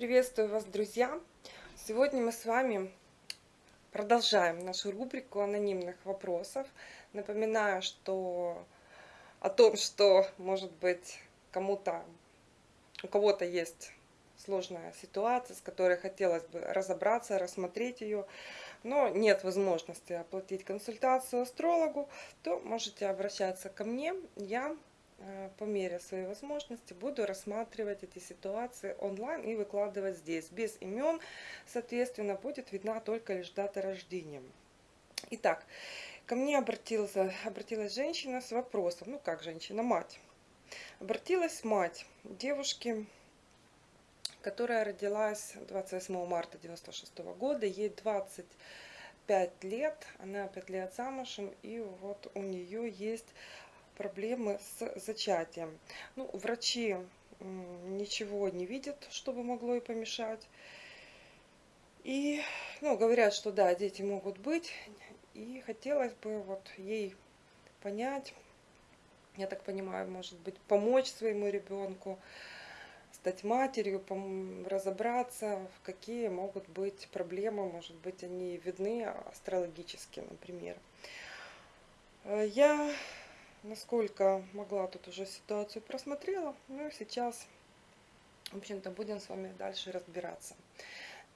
Приветствую вас, друзья! Сегодня мы с вами продолжаем нашу рубрику анонимных вопросов. Напоминаю, что о том, что, может быть, кому-то, у кого-то есть сложная ситуация, с которой хотелось бы разобраться, рассмотреть ее, но нет возможности оплатить консультацию астрологу, то можете обращаться ко мне. Я по мере своей возможности буду рассматривать эти ситуации онлайн и выкладывать здесь. Без имен, соответственно, будет видна только лишь дата рождения. Итак, ко мне обратилась, обратилась женщина с вопросом, ну как женщина, мать. Обратилась мать девушки, которая родилась 28 марта 96 года, ей 25 лет, она 5 лет замужем, и вот у нее есть проблемы с зачатием. Ну, врачи ничего не видят, чтобы могло и помешать. И, ну, говорят, что да, дети могут быть. И хотелось бы вот ей понять, я так понимаю, может быть, помочь своему ребенку, стать матерью, разобраться, какие могут быть проблемы, может быть, они видны астрологически, например. Э, я насколько могла тут уже ситуацию просмотрела. Ну сейчас, в общем-то, будем с вами дальше разбираться.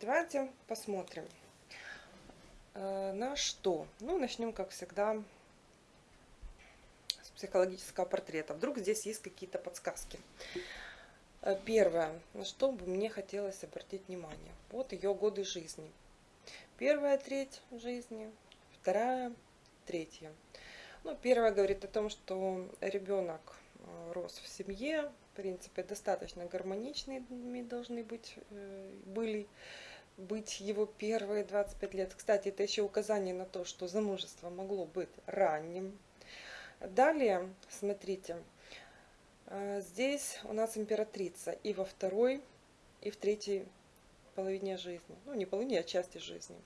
Давайте посмотрим э, на что. Ну, начнем, как всегда, с психологического портрета. Вдруг здесь есть какие-то подсказки. Э, первое, на что бы мне хотелось обратить внимание. Вот ее годы жизни. Первая треть жизни, вторая, третья. Ну, первое говорит о том, что ребенок э, рос в семье, в принципе, достаточно гармоничными должны быть, э, были быть его первые 25 лет. Кстати, это еще указание на то, что замужество могло быть ранним. Далее, смотрите, э, здесь у нас императрица и во второй, и в третьей половине жизни. Ну, не половине, а части жизни.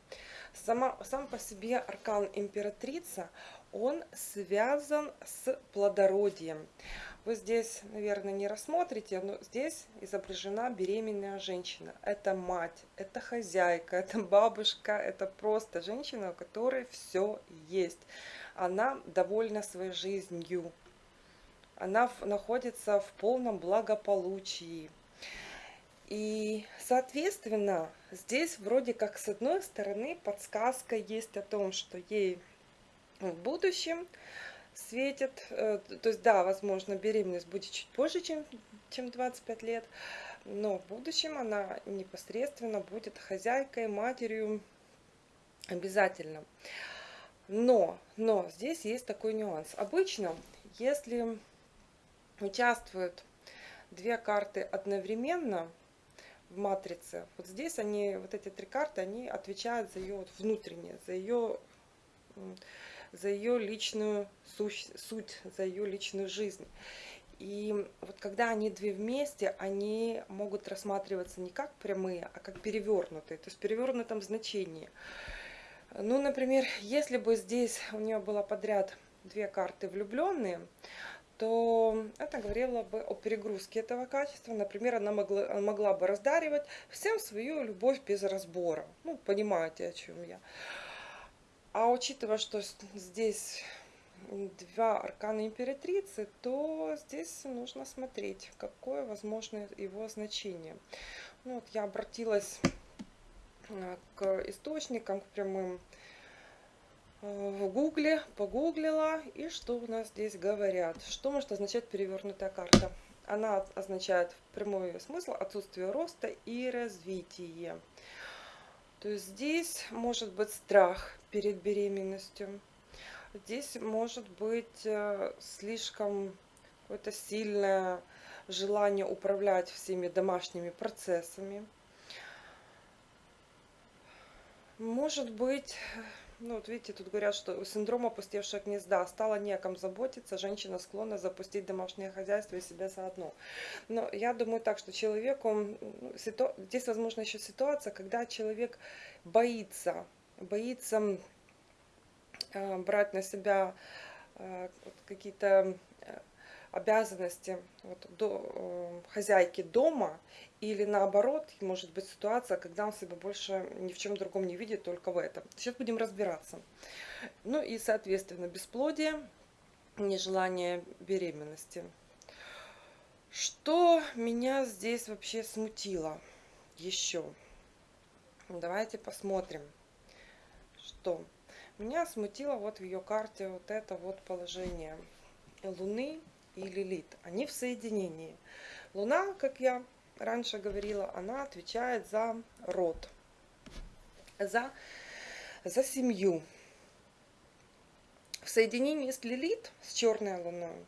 Сама, сам по себе аркан императрица, он связан с плодородием. Вы здесь, наверное, не рассмотрите, но здесь изображена беременная женщина. Это мать, это хозяйка, это бабушка, это просто женщина, у которой все есть. Она довольна своей жизнью. Она находится в полном благополучии. И, соответственно, здесь вроде как с одной стороны подсказка есть о том, что ей в будущем светит, э, то есть да, возможно, беременность будет чуть позже, чем, чем 25 лет, но в будущем она непосредственно будет хозяйкой, матерью обязательно. Но, но здесь есть такой нюанс. Обычно, если участвуют две карты одновременно, в матрице. Вот здесь они, вот эти три карты, они отвечают за ее вот внутреннее, за ее, за ее личную суть, суть, за ее личную жизнь. И вот когда они две вместе, они могут рассматриваться не как прямые, а как перевернутые, то есть в перевернутом значении. Ну, например, если бы здесь у нее было подряд две карты влюбленные, то это говорило бы о перегрузке этого качества. Например, она могла, могла бы раздаривать всем свою любовь без разбора. Ну, понимаете, о чем я. А учитывая, что здесь два аркана императрицы, то здесь нужно смотреть, какое возможно его значение. Ну, вот я обратилась э, к источникам, к прямым в гугле, погуглила, и что у нас здесь говорят. Что может означать перевернутая карта? Она означает прямой смысл отсутствие роста и развития. То есть здесь может быть страх перед беременностью. Здесь может быть э, слишком какое-то сильное желание управлять всеми домашними процессами. Может быть ну, вот видите, тут говорят, что синдром опустевшего гнезда. Стало неком заботиться, женщина склонна запустить домашнее хозяйство и себя заодно. Но я думаю так, что человеку... Ситу... Здесь, возможно, еще ситуация, когда человек боится, боится э, брать на себя э, какие-то... Обязанности вот, до, э, хозяйки дома или наоборот, может быть ситуация, когда он себя больше ни в чем другом не видит, только в этом. Сейчас будем разбираться. Ну и, соответственно, бесплодие, нежелание беременности. Что меня здесь вообще смутило еще? Давайте посмотрим, что меня смутило вот в ее карте вот это вот положение Луны и Лилит. Они в соединении. Луна, как я раньше говорила, она отвечает за род, за, за семью. В соединении с Лилит, с черной луной,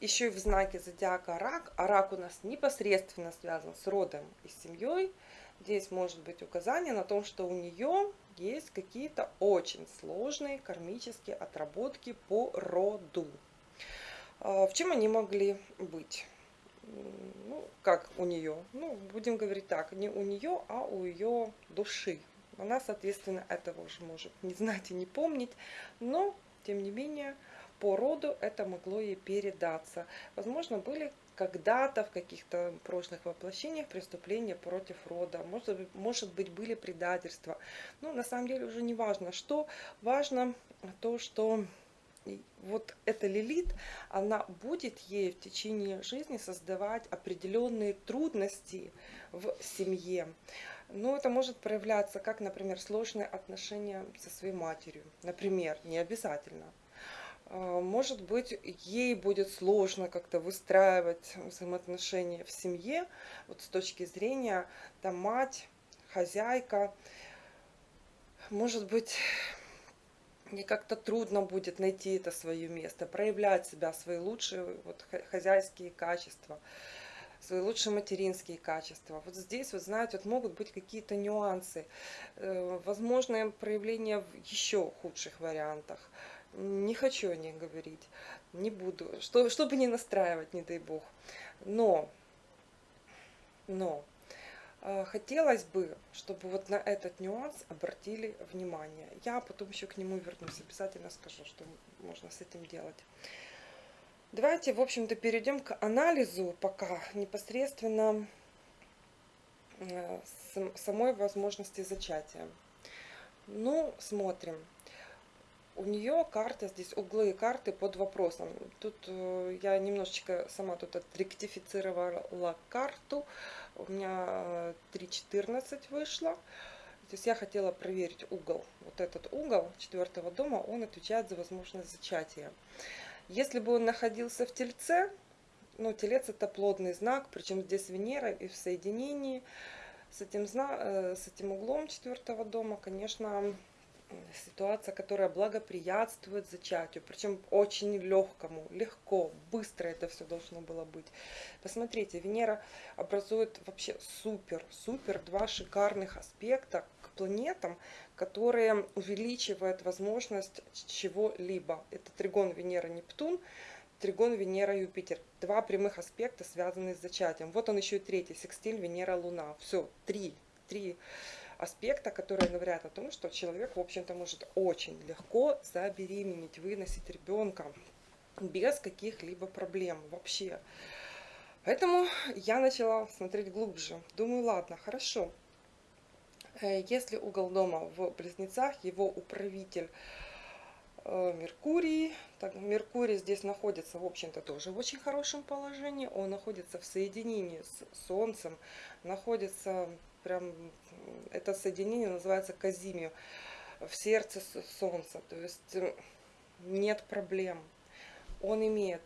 еще и в знаке зодиака рак, а рак у нас непосредственно связан с родом и семьей, здесь может быть указание на том, что у нее есть какие-то очень сложные кармические отработки по роду. А, в чем они могли быть? Ну, как у нее? Ну, будем говорить так, не у нее, а у ее души. Она, соответственно, этого уже может не знать и не помнить, но, тем не менее, по роду это могло ей передаться. Возможно, были когда-то в каких-то прошлых воплощениях преступления против рода. Может, может быть, были предательства. Но на самом деле уже не важно, что. Важно то, что вот эта Лилит, она будет ей в течение жизни создавать определенные трудности в семье. Но это может проявляться как, например, сложные отношения со своей матерью. Например, не обязательно. А, может быть, ей будет сложно как-то выстраивать взаимоотношения в семье, вот с точки зрения там мать, хозяйка. Может быть, ей как-то трудно будет найти это свое место, проявлять себя, свои лучшие вот, хозяйские качества, свои лучшие материнские качества. Вот здесь, вот знаете, вот могут быть какие-то нюансы, э, возможное проявление в еще худших вариантах. Не хочу о них говорить, не буду, что, чтобы не настраивать, не дай бог. Но, но, хотелось бы, чтобы вот на этот нюанс обратили внимание. Я потом еще к нему вернусь, обязательно скажу, что можно с этим делать. Давайте, в общем-то, перейдем к анализу пока непосредственно э, самой возможности зачатия. Ну, смотрим у нее карта здесь, углы карты под вопросом. Тут э, я немножечко сама тут отректифицировала карту. У меня 3.14 э, вышло. То есть я хотела проверить угол. Вот этот угол четвертого дома, он отвечает за возможность зачатия. Если бы он находился в Тельце, ну, Телец это плодный знак, причем здесь Венера и в соединении с этим, э, с этим углом четвертого дома, конечно, ситуация, которая благоприятствует зачатию, причем очень легкому, легко, быстро это все должно было быть. Посмотрите, Венера образует вообще супер, супер два шикарных аспекта к планетам, которые увеличивают возможность чего-либо. Это тригон Венера-Нептун, тригон Венера-Юпитер. Два прямых аспекта, связанные с зачатием. Вот он еще и третий, секстиль Венера-Луна. Все, три, три аспекта, которые говорят о том, что человек, в общем-то, может очень легко забеременеть, выносить ребенка без каких-либо проблем вообще. Поэтому я начала смотреть глубже. Думаю, ладно, хорошо. Э, если угол дома в Близнецах, его управитель э, Меркурий. Так, Меркурий здесь находится, в общем-то, тоже в очень хорошем положении. Он находится в соединении с Солнцем, находится прям это соединение называется казимию в сердце солнца. То есть нет проблем. Он имеет,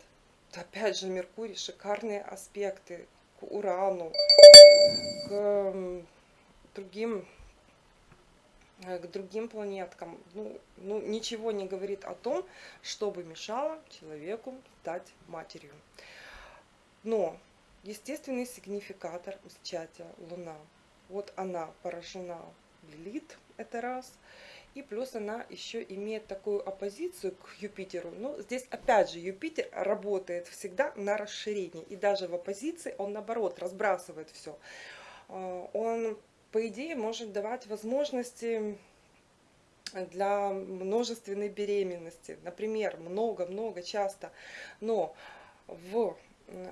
опять же, Меркурий, шикарные аспекты к Урану, к другим к другим планеткам. Ну, ну, ничего не говорит о том, чтобы мешало человеку стать матерью. Но естественный сигнификатор зачатия Луна – вот она поражена Лилит, это раз. И плюс она еще имеет такую оппозицию к Юпитеру. Ну, здесь опять же Юпитер работает всегда на расширение. И даже в оппозиции он наоборот разбрасывает все. А, он, по идее, может давать возможности для множественной беременности. Например, много-много часто. Но В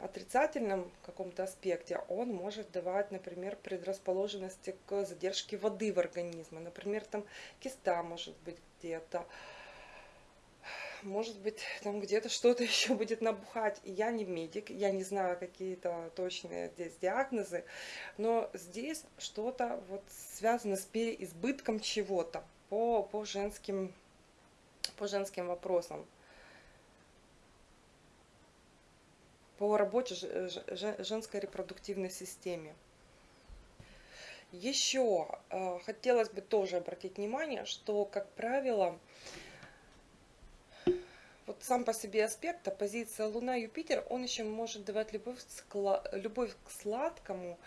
отрицательном каком-то аспекте он может давать, например, предрасположенности к задержке воды в организме. Например, там киста может быть где-то, может быть, там где-то что-то еще будет набухать. И я не медик, я не знаю какие-то точные здесь диагнозы, но здесь что-то вот связано с переизбытком чего-то по, по, женским, по женским вопросам. По работе женской репродуктивной системе. Еще э, хотелось бы тоже обратить внимание, что, как правило, вот сам по себе аспект, оппозиция Луна-Юпитер, он еще может давать любовь, любовь к сладкому,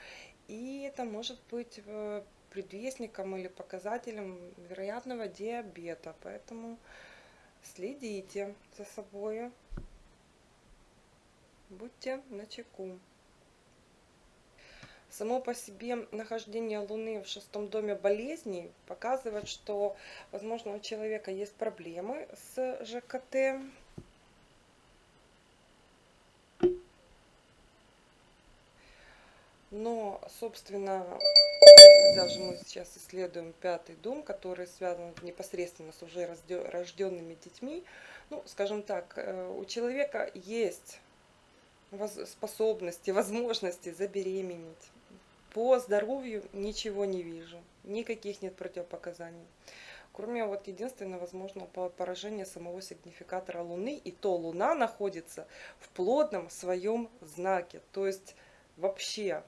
и это может быть э, предвестником или показателем вероятного диабета. Поэтому следите за собой, будьте начеку. Само по себе нахождение Луны в шестом доме болезней показывает, что, возможно, у человека есть проблемы с ЖКТ. Но, собственно, даже мы сейчас исследуем пятый дом, который связан непосредственно с уже рожденными детьми, ну, скажем так, э, у человека есть способности, возможности забеременеть по здоровью ничего не вижу, никаких нет противопоказаний. Кроме вот единственного возможного поражения самого сигнификатора Луны, и то Луна находится в плотном своем знаке. То есть вообще,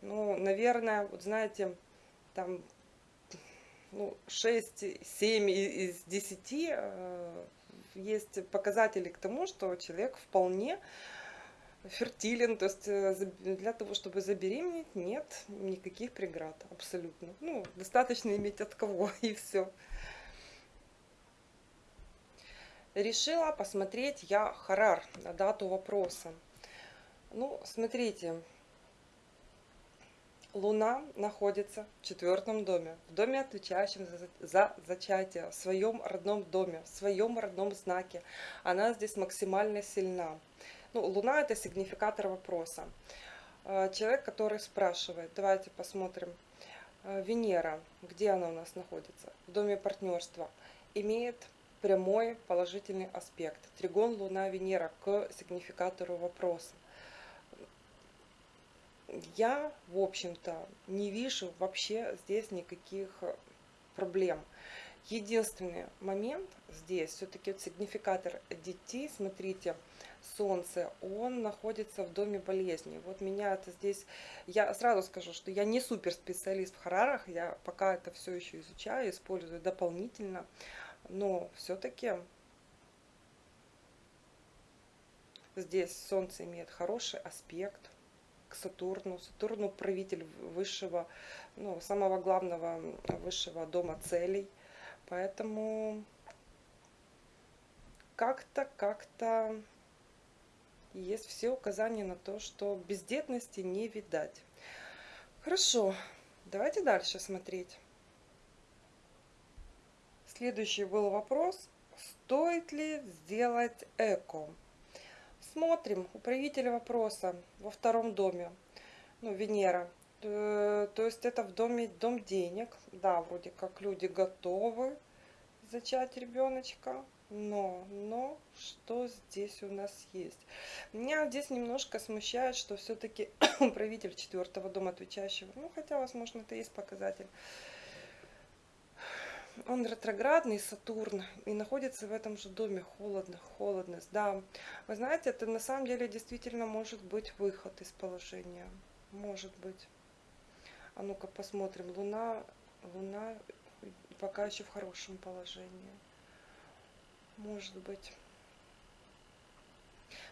ну, наверное, вот знаете, там ну, 6-7 из 10 э, есть показатели к тому, что человек вполне фертилен, то есть э, для того, чтобы забеременеть, нет никаких преград абсолютно. Ну, достаточно иметь от кого и все. Решила посмотреть я Харар дату вопроса. Ну, смотрите, Луна находится в четвертом доме, в доме, отвечающем за, за зачатие, в своем родном доме, в своем родном знаке. Она здесь максимально сильна. Ну, Луна это сигнификатор вопроса. Э, человек, который спрашивает, давайте посмотрим, э, Венера, где она у нас находится? В доме партнерства. Имеет прямой положительный аспект. Тригон Луна-Венера к сигнификатору вопроса. Я, в общем-то, не вижу вообще здесь никаких проблем. Единственный момент здесь, все-таки сигнификатор детей, смотрите, Солнце, он находится в доме болезни. Вот меня это здесь, я сразу скажу, что я не супер специалист в харарах, я пока это все еще изучаю, использую дополнительно, но все-таки здесь Солнце имеет хороший аспект к Сатурну. Сатурну правитель высшего, ну, самого главного высшего дома целей. Поэтому как-то, как-то есть все указания на то, что бездетности не видать. Хорошо, давайте дальше смотреть. Следующий был вопрос, стоит ли сделать эко? Смотрим, управитель вопроса во втором доме, ну, Венера. Э, то есть это в доме дом денег. Да, вроде как люди готовы зачать ребеночка. Но, но, что здесь у нас есть? Меня здесь немножко смущает, что все-таки правитель четвертого дома отвечающего, ну, хотя, возможно, это есть показатель, он ретроградный, Сатурн, и находится в этом же доме, холодно, холодность. Да, вы знаете, это на самом деле действительно может быть выход из положения. Может быть. А ну-ка посмотрим. Луна, Луна пока еще в хорошем положении может быть.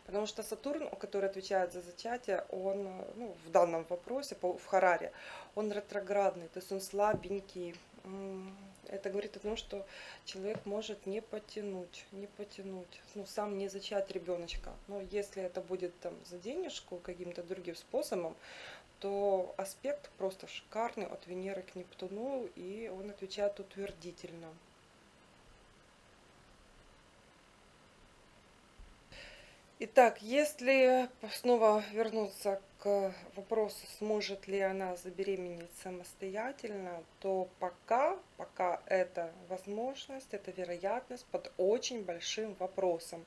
Потому что Сатурн, который отвечает за зачатие, он ну, в данном вопросе, в Хараре, он ретроградный, то есть он слабенький. Это говорит о том, что человек может не потянуть, не потянуть, ну, сам не зачать ребеночка. Но если это будет там за денежку каким-то другим способом, то аспект просто шикарный от Венеры к Нептуну, и он отвечает утвердительно. Итак, если снова вернуться к вопросу, сможет ли она забеременеть самостоятельно, то пока, пока это возможность, это вероятность под очень большим вопросом.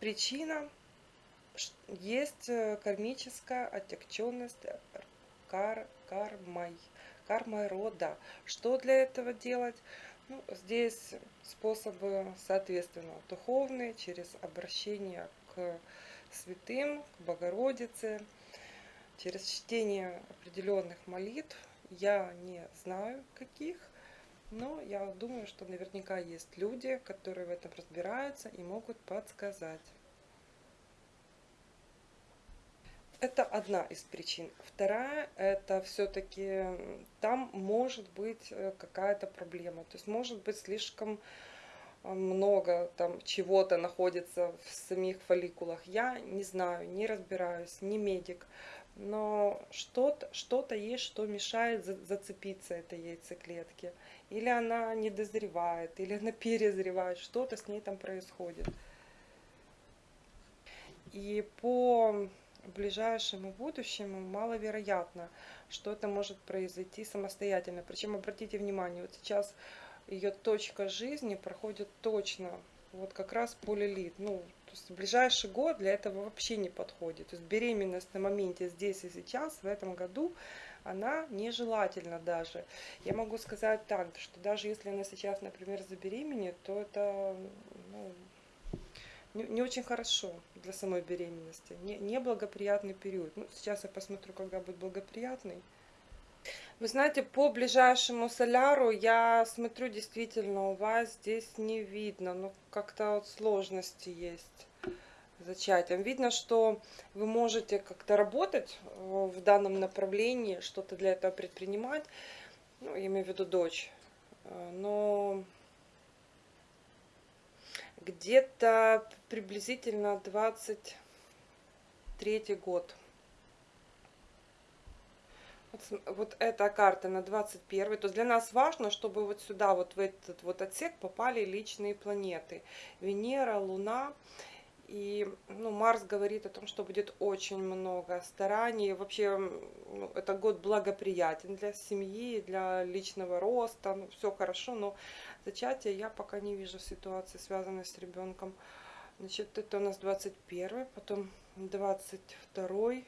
Причина есть э, кармическая отягченность кар, кармой, кармой рода. Что для этого делать? Ну, здесь способы, соответственно, духовные, через обращение к святым, к Богородице, через чтение определенных молитв. Я не знаю каких, но я думаю, что наверняка есть люди, которые в этом разбираются и могут подсказать. Это одна из причин. Вторая, это все-таки там может быть э, какая-то проблема. То есть может быть слишком много там чего-то находится в самих фолликулах. Я не знаю, не разбираюсь, не медик, но что-то что, -то, есть, что мешает за, зацепиться этой яйцеклетке. Или она не дозревает, или она перезревает, что-то с ней там происходит. И по ближайшему будущему маловероятно, что это может произойти самостоятельно. Причем обратите внимание, вот сейчас ее точка жизни проходит точно вот как раз полилит. Ну, то есть ближайший год для этого вообще не подходит. То есть беременность на моменте здесь и сейчас, в этом году, она нежелательна даже. Я могу сказать так, что даже если она сейчас, например, забеременеет, то это ну, не, не очень хорошо для самой беременности. Не, неблагоприятный период. Ну, сейчас я посмотрю, когда будет благоприятный. Вы знаете, по ближайшему соляру я смотрю, действительно, у вас здесь не видно. Ну, как-то вот сложности есть зачатием. Видно, что вы можете как-то работать э, в данном направлении, что-то для этого предпринимать. Ну, я имею в виду дочь. Э, но где-то приблизительно 23 год вот, вот эта карта на 21 то есть для нас важно, чтобы вот сюда, вот в этот вот отсек попали личные планеты. Венера, Луна. И ну, Марс говорит о том, что будет очень много стараний. Вообще, ну, это год благоприятен для семьи, для личного роста. Ну, все хорошо, но зачатие я пока не вижу ситуации, связанной с ребенком. Значит, это у нас 21 потом 22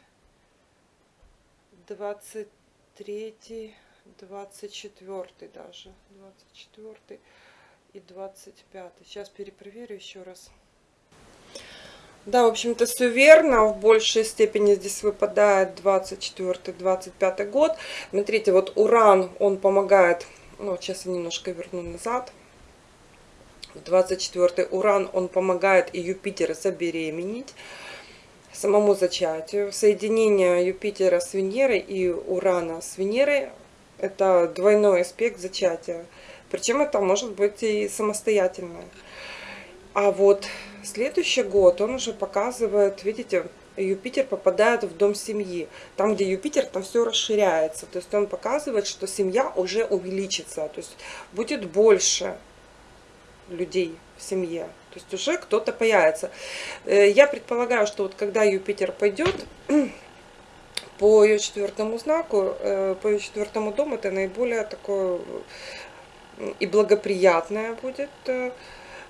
23, 24 даже, 24 и 25. Сейчас перепроверю еще раз. Да, в общем-то, все верно. В большей степени здесь выпадает 24-25 год. Смотрите, вот Уран, он помогает... Ну, сейчас я немножко верну назад. 24 Уран, он помогает и Юпитер забеременеть самому зачатию. Соединение Юпитера с Венерой и Урана с Венерой – это двойной аспект зачатия. Причем это может быть и самостоятельное. А вот следующий год он уже показывает, видите, Юпитер попадает в дом семьи. Там, где Юпитер, там все расширяется. То есть он показывает, что семья уже увеличится. То есть будет больше людей в семье. То есть уже кто-то появится. Э, я предполагаю, что вот когда Юпитер пойдет по ее четвертому знаку, э, по ее четвертому дому, это наиболее такое и благоприятное будет э,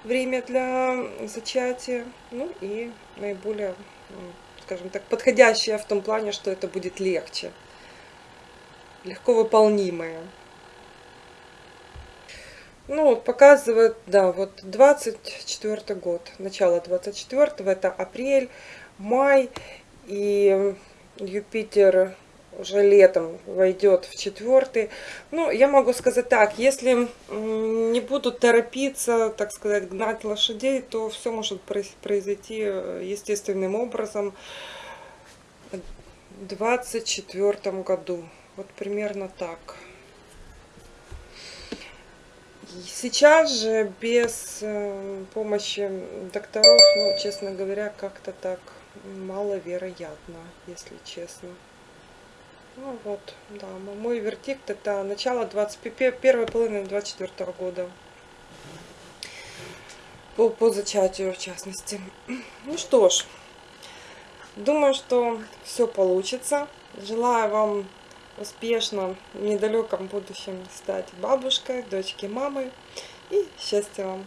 время для зачатия. Ну и наиболее, скажем так, подходящее в том плане, что это будет легче. Легко выполнимое. Ну, показывает, да, вот 24 год, начало 24 это апрель, май, и Юпитер уже летом войдет в четвертый. Ну, я могу сказать так, если не будут торопиться, так сказать, гнать лошадей, то все может произойти э, естественным образом в 24 году. Вот примерно так. Сейчас же без э, помощи докторов, ну, честно говоря, как-то так маловероятно, если честно. Ну вот, да, мой вердикт это начало 21 первой половины 24 года. по, по зачатию в частности. Ну что ж, думаю, что все получится. Желаю вам успешно в недалеком будущем стать бабушкой, дочкой, мамой. И счастья вам!